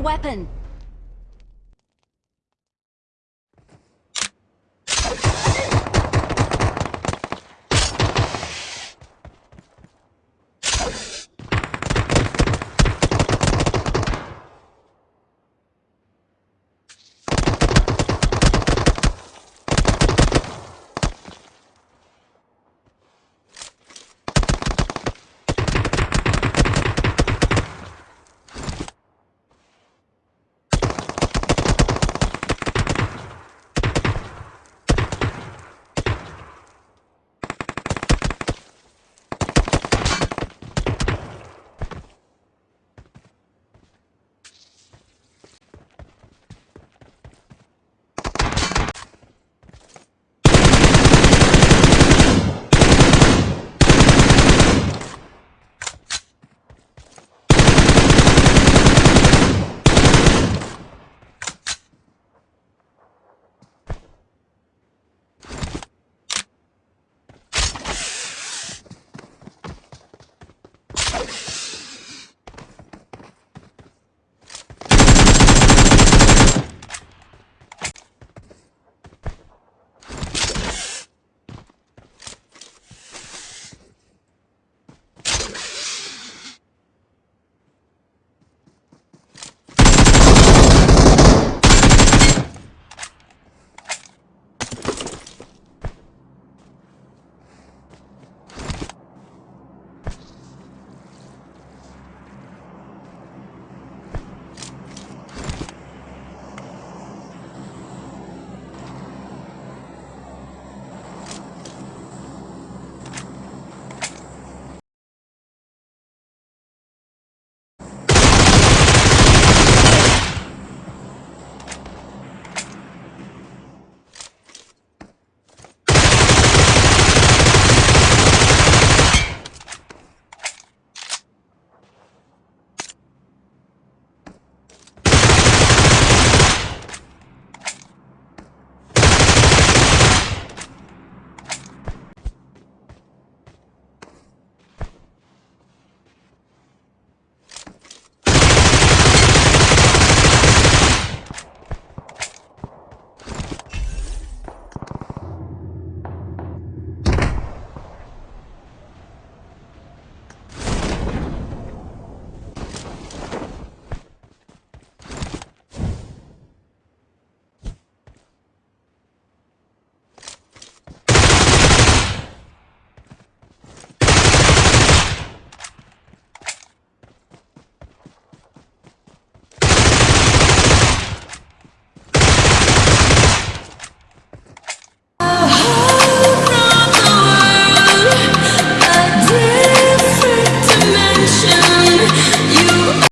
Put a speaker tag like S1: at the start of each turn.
S1: weapon!